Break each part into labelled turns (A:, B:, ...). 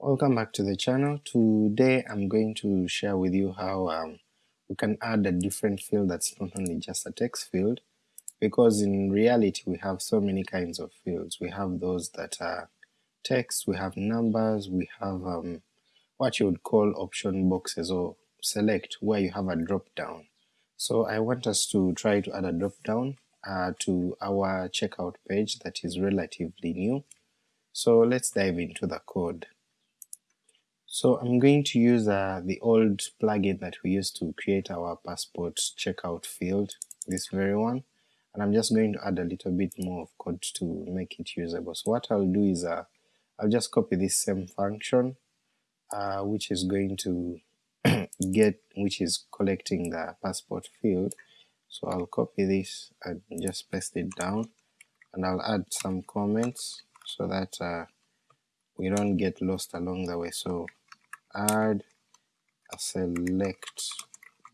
A: Welcome back to the channel. Today I'm going to share with you how um, we can add a different field that's not only just a text field, because in reality we have so many kinds of fields. We have those that are text, we have numbers, we have um, what you would call option boxes or select where you have a drop down. So I want us to try to add a drop down uh, to our checkout page that is relatively new. So let's dive into the code. So I'm going to use uh, the old plugin that we used to create our passport checkout field, this very one, and I'm just going to add a little bit more of code to make it usable. So what I'll do is uh, I'll just copy this same function uh, which is going to get, which is collecting the passport field. So I'll copy this and just paste it down and I'll add some comments so that uh, we don't get lost along the way. So add a select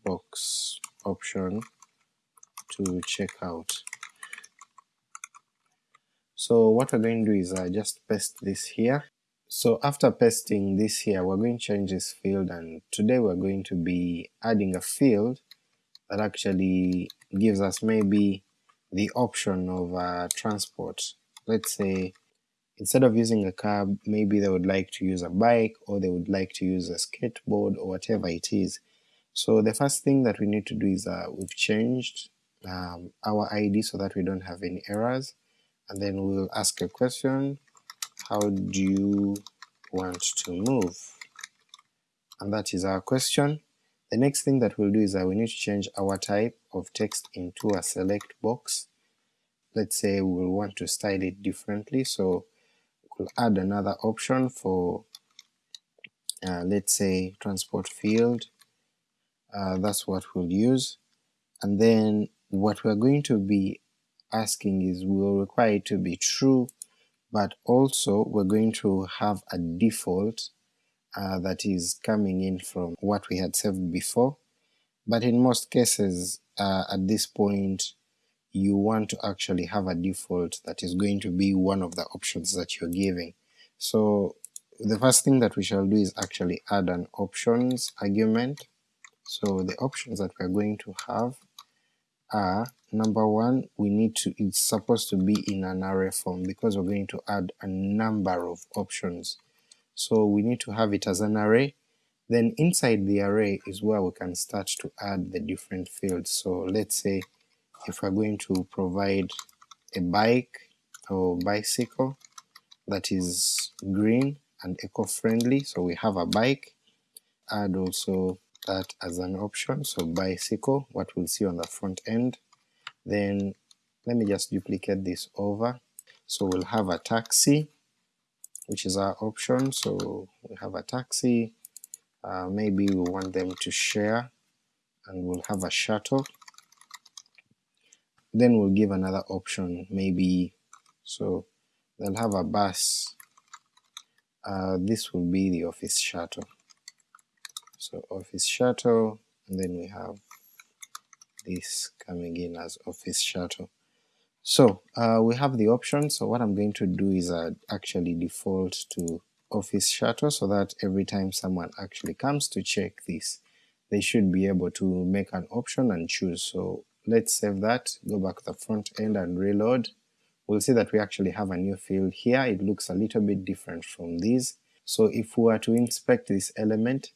A: box option to checkout. So what we're going to do is I just paste this here. So after pasting this here, we're going to change this field and today we're going to be adding a field that actually gives us maybe the option of uh, transport. Let's say instead of using a cab, maybe they would like to use a bike or they would like to use a skateboard or whatever it is. So the first thing that we need to do is uh, we've changed um, our ID so that we don't have any errors, and then we'll ask a question, how do you want to move? And that is our question. The next thing that we'll do is that we need to change our type of text into a select box. Let's say we'll want to style it differently, so we'll add another option for uh, let's say transport field, uh, that's what we'll use, and then what we're going to be asking is we'll require it to be true, but also we're going to have a default uh, that is coming in from what we had saved before, but in most cases uh, at this point you want to actually have a default that is going to be one of the options that you're giving. So the first thing that we shall do is actually add an options argument. So the options that we're going to have are number one, we need to, it's supposed to be in an array form because we're going to add a number of options. So we need to have it as an array, then inside the array is where we can start to add the different fields. So let's say if we're going to provide a bike or bicycle that is green and eco-friendly, so we have a bike, add also that as an option, so bicycle, what we'll see on the front end, then let me just duplicate this over, so we'll have a taxi, which is our option, so we have a taxi, uh, maybe we want them to share, and we'll have a shuttle, then we'll give another option maybe. So they'll have a bus. Uh, this will be the office shuttle. So office shuttle and then we have this coming in as office shuttle. So uh, we have the option. So what I'm going to do is uh, actually default to office shuttle so that every time someone actually comes to check this they should be able to make an option and choose. So let's save that, go back to the front end and reload, we'll see that we actually have a new field here, it looks a little bit different from these. So if we were to inspect this element,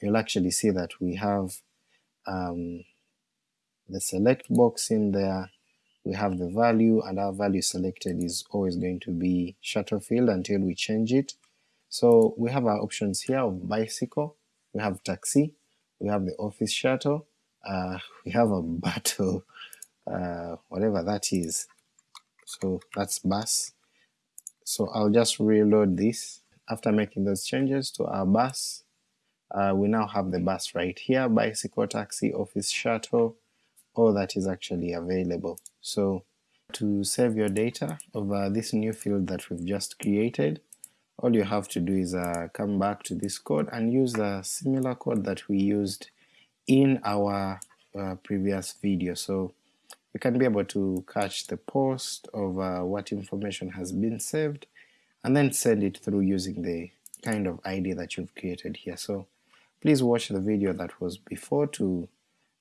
A: you'll actually see that we have um, the select box in there, we have the value, and our value selected is always going to be shuttle field until we change it. So we have our options here of bicycle, we have taxi, we have the office shuttle, uh, we have a battle, uh, whatever that is, so that's bus. So I'll just reload this. After making those changes to our bus, uh, we now have the bus right here, bicycle, taxi, office shuttle, all that is actually available. So to save your data over this new field that we've just created, all you have to do is uh, come back to this code and use the similar code that we used in our uh, previous video so you can be able to catch the post of uh, what information has been saved and then send it through using the kind of ID that you've created here. So please watch the video that was before to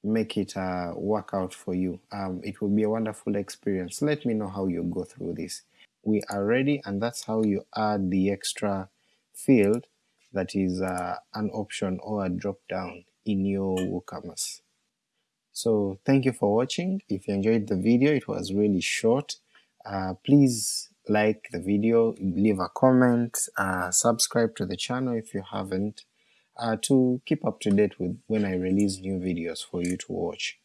A: make it uh, work out for you. Um, it will be a wonderful experience. Let me know how you go through this. We are ready and that's how you add the extra field that is uh, an option or a drop down in your WooCommerce. So thank you for watching. If you enjoyed the video, it was really short. Uh, please like the video, leave a comment, uh, subscribe to the channel if you haven't, uh, to keep up to date with when I release new videos for you to watch.